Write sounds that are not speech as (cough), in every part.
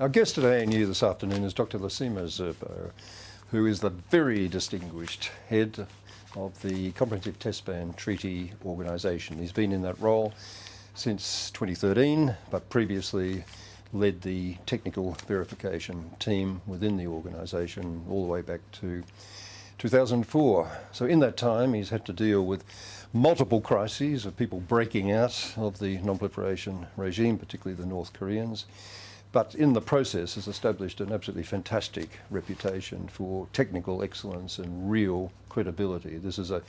Our guest at ANU this afternoon is Dr. Lassina Zerbo, who is the very distinguished head of the Comprehensive Test Ban Treaty Organisation. He's been in that role since 2013, but previously led the technical verification team within the organisation all the way back to 2004. So in that time, he's had to deal with multiple crises of people breaking out of the non-proliferation regime, particularly the North Koreans. But in the process has established an absolutely fantastic reputation for technical excellence and real credibility. This is a,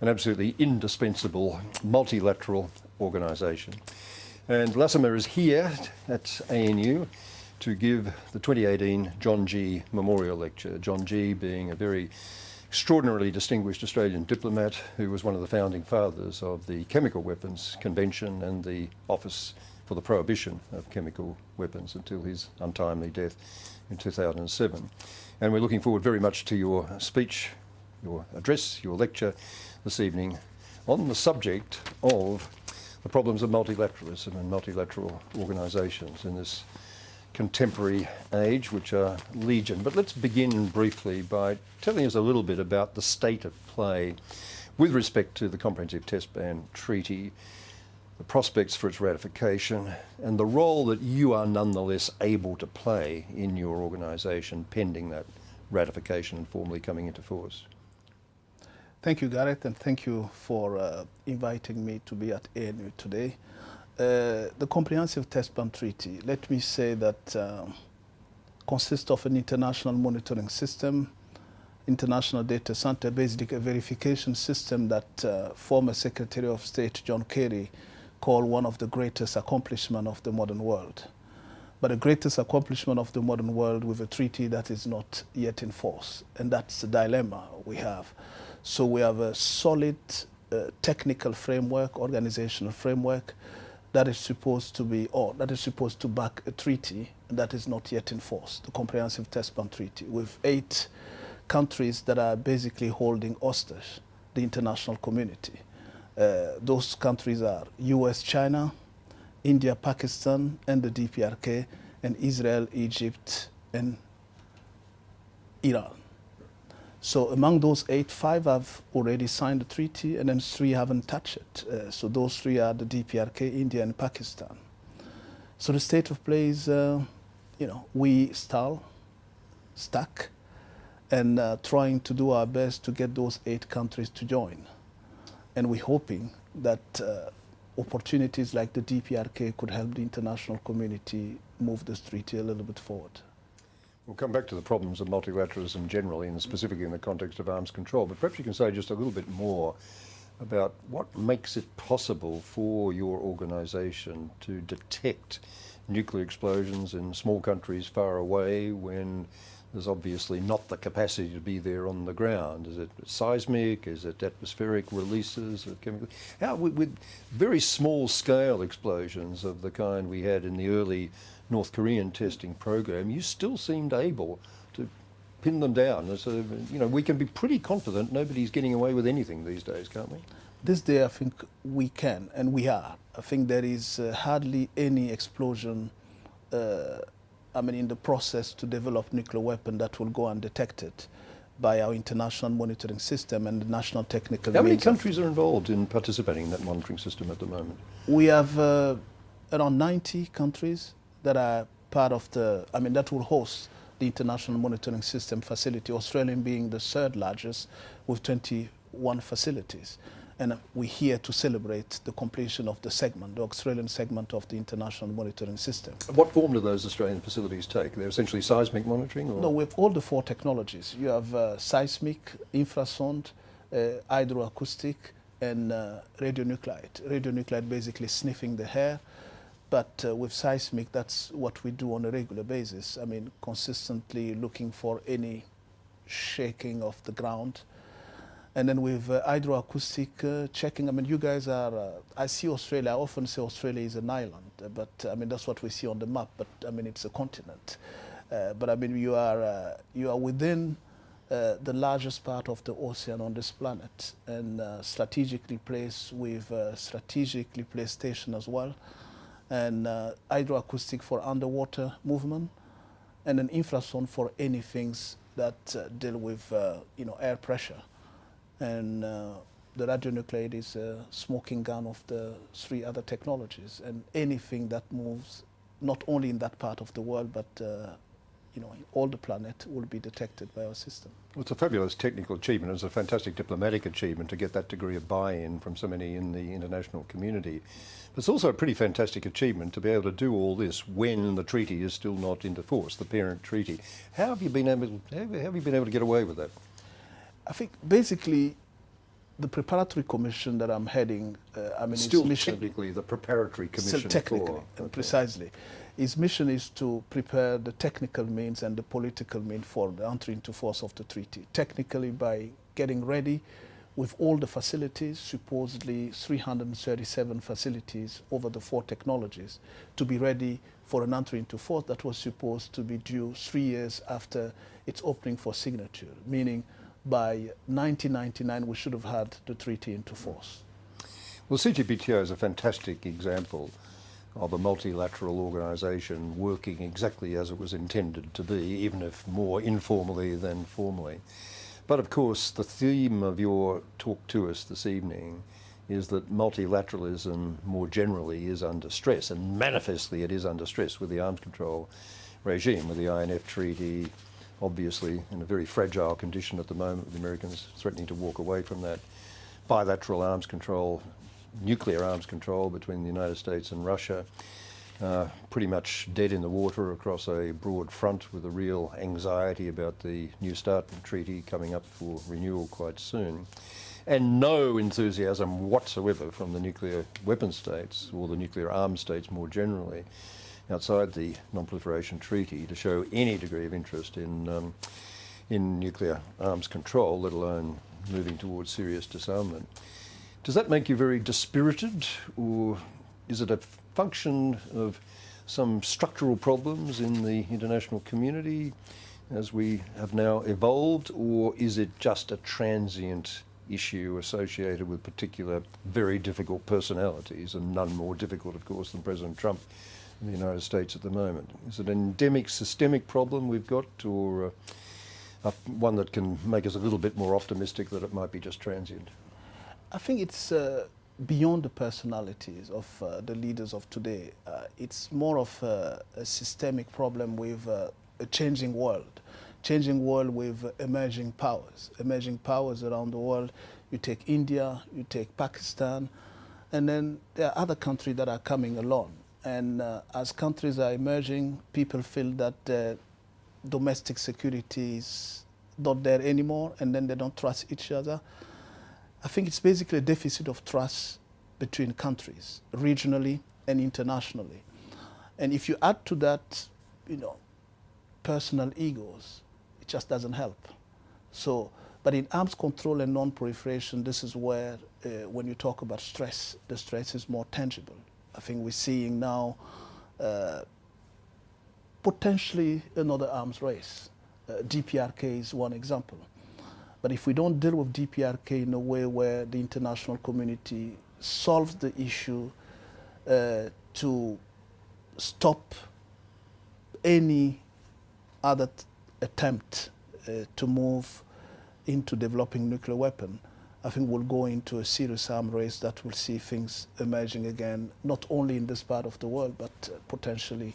an absolutely indispensable multilateral organisation. And Lassina is here at ANU to give the 2018 John Gee Memorial Lecture. John Gee being a very extraordinarily distinguished Australian diplomat who was one of the founding fathers of the Chemical Weapons Convention and the Office for the Prohibition of Chemical Weapons until his untimely death in 2007. And we're looking forward very much to your speech, your address, your lecture this evening on the subject of the problems of multilateralism and multilateral organisations in this contemporary age, which are legion. But let's begin briefly by telling us a little bit about the state of play with respect to the Comprehensive Test Ban Treaty, the prospects for its ratification, and the role that you are nonetheless able to play in your organisation pending that ratification and formally coming into force. Thank you, Gareth, and thank you for uh, inviting me to be at ANU today. Uh, the Comprehensive Test Ban Treaty, let me say that uh, consists of an international monitoring system, international data center, basically a verification system that uh, former Secretary of State John Kerry called one of the greatest accomplishments of the modern world. But the greatest accomplishment of the modern world with a treaty that is not yet in force. And that's the dilemma we have. So we have a solid uh, technical framework, organizational framework, that is supposed to be, or that is supposed to back a treaty that is not yet in force, the Comprehensive Test Ban Treaty, with eight countries that are basically holding hostage the international community. Uh, those countries are US, China, India, Pakistan, and the DPRK, and Israel, Egypt, and Iran. So among those eight, five have already signed the treaty and then three haven't touched it. Uh, so those three are the DPRK, India and Pakistan. So the state of play is, uh, you know, we stall, stuck, and uh, trying to do our best to get those eight countries to join. And we're hoping that uh, opportunities like the DPRK could help the international community move this treaty a little bit forward. We'll come back to the problems of multilateralism generally and specifically in the context of arms control, but perhaps you can say just a little bit more about what makes it possible for your organisation to detect nuclear explosions in small countries far away when there's obviously not the capacity to be there on the ground. Is it seismic? Is it atmospheric releases of chemical? How, with, with very small scale explosions of the kind we had in the early North Korean testing program, you still seemed able to pin them down. So, you know, we can be pretty confident nobody's getting away with anything these days, can't we? This day, I think we can, and we are. I think there is uh, hardly any explosion, uh, I mean, in the process to develop nuclear weapon that will go undetected by our international monitoring system and the national technical How many countries are involved in participating in that monitoring system at the moment? We have uh, around 90 countries that are part of the, I mean, that will host the International Monitoring System facility, Australian being the third largest with 21 facilities. And we're here to celebrate the completion of the segment, the Australian segment of the International Monitoring System. What form do those Australian facilities take? They're essentially seismic monitoring? Or? No, we have all the four technologies. You have uh, seismic, infrasound, uh, hydroacoustic, and uh, radionuclide. Radionuclide basically sniffing the hair, but uh, with seismic, that's what we do on a regular basis. I mean, consistently looking for any shaking of the ground. And then with uh, hydroacoustic uh, checking, I mean, you guys are, uh, I see Australia, I often say Australia is an island, uh, but I mean, that's what we see on the map, but I mean, it's a continent. Uh, but I mean, you are, you are within the largest part of the ocean on this planet and strategically placed with strategically placed station as well and uh, hydroacoustic for underwater movement and an infrasound for any things that uh, deal with uh, you know air pressure, and uh, the radionuclide is a smoking gun of the three other technologies, and anything that moves not only in that part of the world but uh, you know, all the planet will be detected by our system. Well, it's a fabulous technical achievement. It's a fantastic diplomatic achievement to get that degree of buy-in from so many in the international community. But it's also a pretty fantastic achievement to be able to do all this when the treaty is still not into force, the parent treaty. How have you been able? How have you been able to get away with that? I think basically the preparatory commission that I'm heading, uh, I mean, still mission, technically the preparatory commission. Technically, for, okay. precisely. His mission is to prepare the technical means and the political means for the entry into force of the treaty. Technically, by getting ready with all the facilities, supposedly 337 facilities over the four technologies, to be ready for an entry into force that was supposed to be due three years after its opening for signature, meaning by 1999 we should have had the treaty into force. Well, CTBTO is a fantastic example of a multilateral organisation working exactly as it was intended to be, even if more informally than formally. But of course, the theme of your talk to us this evening is that multilateralism more generally is under stress, and manifestly it is under stress with the arms control regime, with the INF Treaty, obviously in a very fragile condition at the moment, with the Americans threatening to walk away from that. Bilateral arms control nuclear arms control between the United States and Russia. Uh, pretty much dead in the water across a broad front with a real anxiety about the New START treaty coming up for renewal quite soon. And no enthusiasm whatsoever from the nuclear weapon states or the nuclear arms states more generally outside the non-proliferation treaty to show any degree of interest in, um, in nuclear arms control, let alone moving towards serious disarmament. Does that make you very dispirited, or is it a function of some structural problems in the international community as we have now evolved, or is it just a transient issue associated with particular very difficult personalities, and none more difficult, of course, than President Trump in the United States at the moment? Is it an endemic, systemic problem we've got, or uh, one that can make us a little bit more optimistic that it might be just transient? I think it's uh, beyond the personalities of uh, the leaders of today. Uh, it's more of a, a systemic problem with uh, a changing world, changing world with emerging powers, emerging powers around the world. You take India, you take Pakistan, and then there are other countries that are coming along. And uh, as countries are emerging, people feel that domestic security is not there anymore, and then they don't trust each other. I think it's basically a deficit of trust between countries, regionally and internationally. And if you add to that, you know, personal egos, it just doesn't help. So, but in arms control and non-proliferation, this is where, uh, when you talk about stress, the stress is more tangible. I think we're seeing now uh, potentially another arms race. Uh, DPRK is one example. But if we don't deal with DPRK in a way where the international community solves the issue uh, to stop any other attempt uh, to move into developing nuclear weapon, I think we'll go into a serious arm race that will see things emerging again, not only in this part of the world, but uh, potentially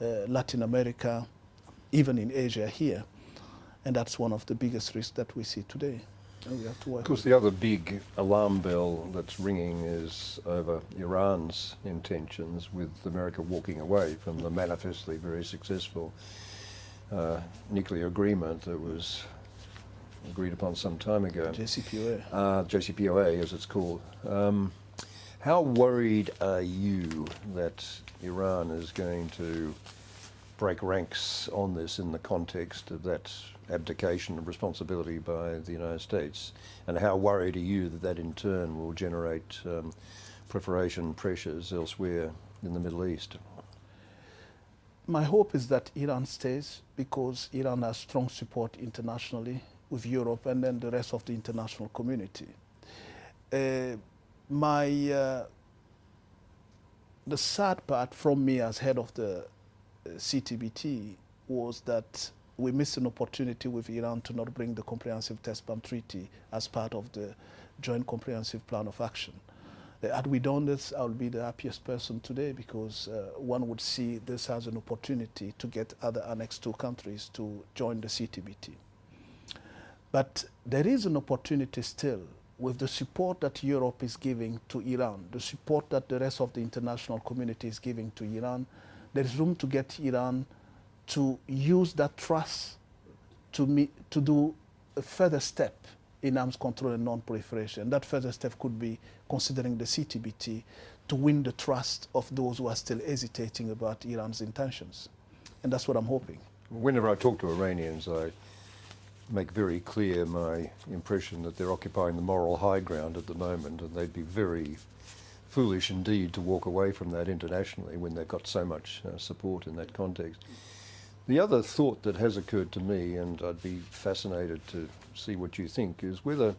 uh, Latin America, even in Asia here. And that's one of the biggest risks that we see today. And we have to work. Of course, the other big alarm bell that's ringing is over Iran's intentions with America walking away from the manifestly very successful uh, nuclear agreement that was agreed upon some time ago. JCPOA. Uh, JCPOA, as it's called. Um, how worried are you that Iran is going to break ranks on this in the context of that abdication of responsibility by the United States? And how worried are you that that in turn will generate um, proliferation pressures elsewhere in the Middle East? My hope is that Iran stays because Iran has strong support internationally with Europe and then the rest of the international community. Uh, my uh, the sad part from me as head of the uh, CTBT was that we missed an opportunity with Iran to not bring the Comprehensive Test Ban Treaty as part of the Joint Comprehensive Plan of Action. Uh, had we done this, I would be the happiest person today because uh, one would see this as an opportunity to get other Annex II countries to join the CTBT. But there is an opportunity still with the support that Europe is giving to Iran, the support that the rest of the international community is giving to Iran, there is room to get Iran to use that trust to, meet, to do a further step in arms control and non-proliferation. That further step could be considering the CTBT to win the trust of those who are still hesitating about Iran's intentions. And that's what I'm hoping. Whenever I talk to Iranians, I make very clear my impression that they're occupying the moral high ground at the moment and they'd be very foolish indeed to walk away from that internationally when they've got so much uh, support in that context. The other thought that has occurred to me, and I'd be fascinated to see what you think, is whether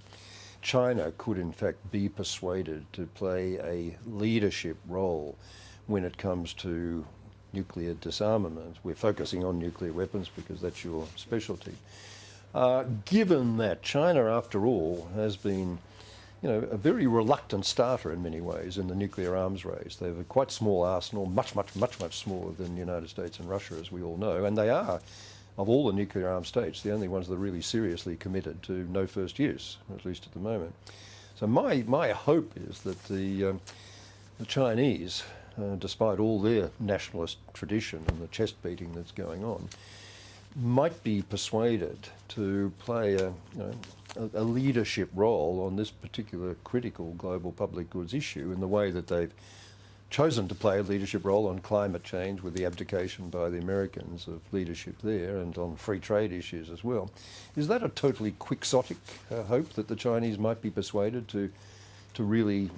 China could in fact be persuaded to play a leadership role when it comes to nuclear disarmament. We're focusing on nuclear weapons because that's your specialty. Uh, given that China, after all, has been you know, a very reluctant starter in many ways in the nuclear arms race. They have a quite small arsenal, much, much, much, much smaller than the United States and Russia, as we all know, and they are, of all the nuclear armed states, the only ones that are really seriously committed to no first use, at least at the moment. So my, my hope is that the, um, the Chinese, uh, despite all their nationalist tradition and the chest beating that's going on, might be persuaded to play a, you know, a, leadership role on this particular critical global public goods issue in the way that they've chosen to play a leadership role on climate change with the abdication by the Americans of leadership there and on free trade issues as well. Is that a totally quixotic uh, hope that the Chinese might be persuaded to, to really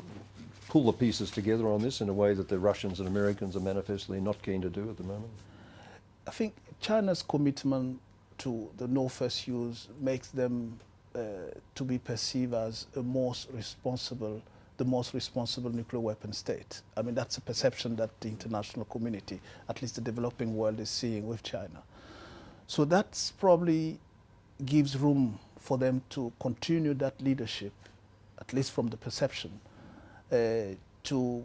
pull the pieces together on this in a way that the Russians and Americans are manifestly not keen to do at the moment? I think China's commitment to the no first use makes them uh, to be perceived as a most responsible, the most responsible nuclear weapon state. I mean, that's a perception that the international community, at least the developing world, is seeing with China. So that probably gives room for them to continue that leadership, at least from the perception, uh, to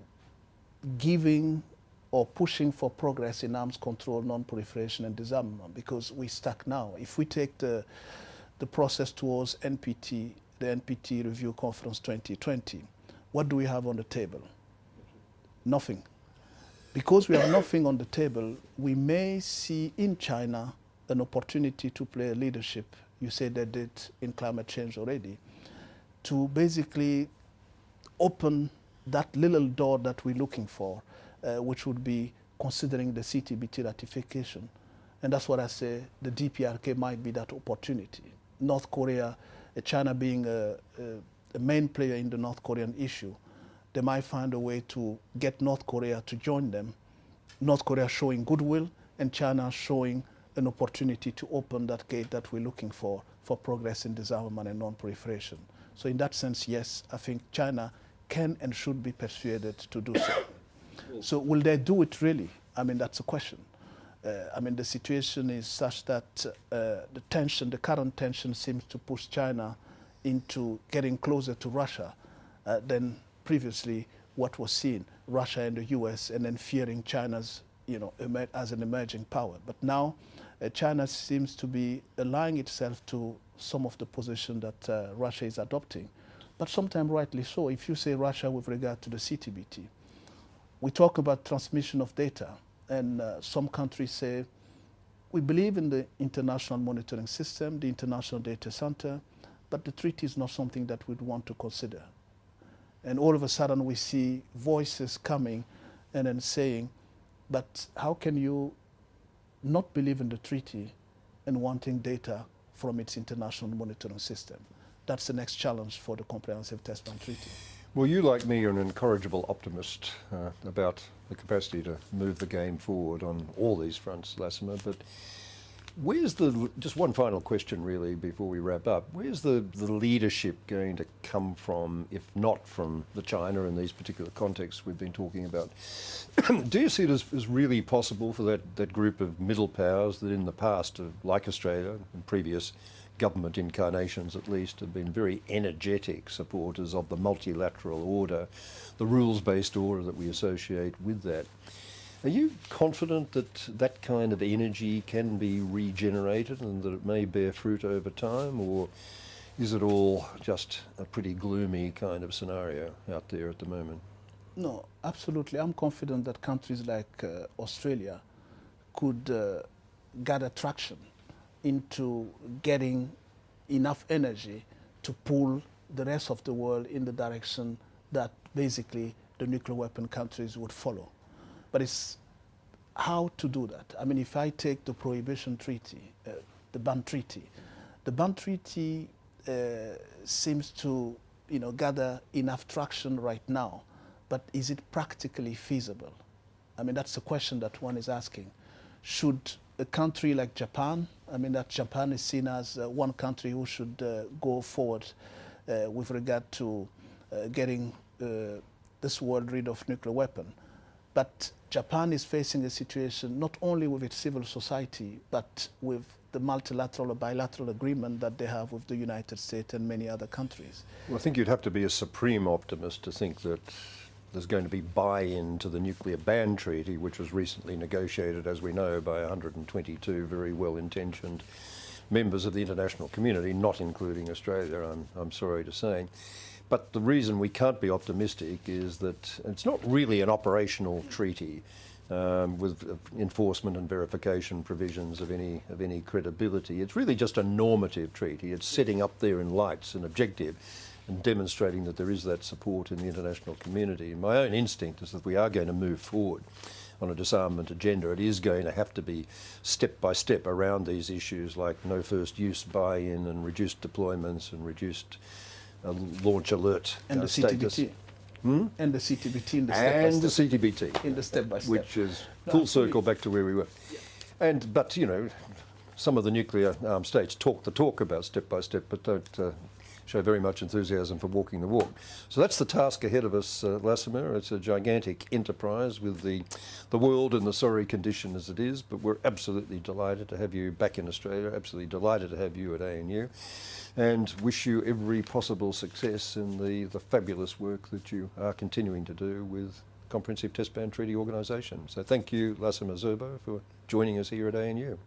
giving or pushing for progress in arms control, non-proliferation and disarmament because we're stuck now. If we take the, the process towards NPT, the NPT Review Conference 2020, what do we have on the table? Nothing. Because we have nothing on the table, we may see in China an opportunity to play a leadership. You said they did in climate change already, to basically open that little door that we're looking for uh, which would be considering the CTBT ratification. And that's what I say, the DPRK might be that opportunity. North Korea, uh, China being a, a, main player in the North Korean issue, they might find a way to get North Korea to join them. North Korea showing goodwill and China showing an opportunity to open that gate that we're looking for, for progress in disarmament and non-proliferation. So in that sense, yes, I think China can and should be persuaded to do so. So will they do it really? I mean, that's a question. Uh, I mean, the situation is such that uh, the tension, the current tension seems to push China into getting closer to Russia uh, than previously what was seen, Russia and the US, and then fearing China's, you know, as an emerging power. But now uh, China seems to be allying itself to some of the position that uh, Russia is adopting. But sometimes rightly so. If you say Russia with regard to the CTBT, we talk about transmission of data, and uh, some countries say, we believe in the international monitoring system, the international data center, but the treaty is not something that we'd want to consider. And all of a sudden we see voices coming and then saying, but how can you not believe in the treaty and wanting data from its international monitoring system? That's the next challenge for the Comprehensive Test Ban Treaty. Well, you, like me, are an incorrigible optimist uh, about the capacity to move the game forward on all these fronts, Lassina, but Where's the, just one final question really before we wrap up, where's the, the leadership going to come from, if not from the China in these particular contexts we've been talking about? (clears throat) Do you see it as, as really possible for that, that group of middle powers that in the past, uh, like Australia, in previous government incarnations at least, have been very energetic supporters of the multilateral order, the rules-based order that we associate with that? Are you confident that that kind of energy can be regenerated and that it may bear fruit over time, or is it all just a pretty gloomy kind of scenario out there at the moment? No, absolutely. I'm confident that countries like uh, Australia could uh, gather traction into getting enough energy to pull the rest of the world in the direction that basically the nuclear weapon countries would follow. But it's how to do that. I mean, if I take the Prohibition Treaty, uh, the ban treaty, the ban treaty uh, seems to, you know, gather enough traction right now, but is it practically feasible? I mean, that's the question that one is asking. Should a country like Japan, I mean, that Japan is seen as uh, one country who should uh, go forward uh, with regard to uh, getting this world rid of nuclear weapon. But Japan is facing a situation not only with its civil society, but with the multilateral or bilateral agreement that they have with the United States and many other countries. Well, I think you'd have to be a supreme optimist to think that there's going to be buy-in to the nuclear ban treaty, which was recently negotiated, as we know, by 122 very well-intentioned members of the international community, not including Australia, I'm, I'm sorry to say. But the reason we can't be optimistic is that it's not really an operational treaty um, with enforcement and verification provisions of any of any credibility. It's really just a normative treaty. It's setting up there in lights an objective and demonstrating that there is that support in the international community. And my own instinct is that we are going to move forward on a disarmament agenda. It is going to have to be step by step around these issues like no first use buy-in and reduced deployments and reduced a launch alert and uh, the status. CTBT. Hmm? And the CTBT in the step by and the step. CTBT, in the step by step. which is full absolutely. circle back to where we were. And but you know, some of the nuclear armed states talk the talk about step by step, but don't uh, show very much enthusiasm for walking the walk. So that's the task ahead of us, uh, Lassina. It's a gigantic enterprise with the the world in the sorry condition as it is, but we're absolutely delighted to have you back in Australia. Absolutely delighted to have you at ANU. And wish you every possible success in the, the fabulous work that you are continuing to do with Comprehensive Test Ban Treaty Organisation. So thank you, Lassina Zerbo, for joining us here at ANU.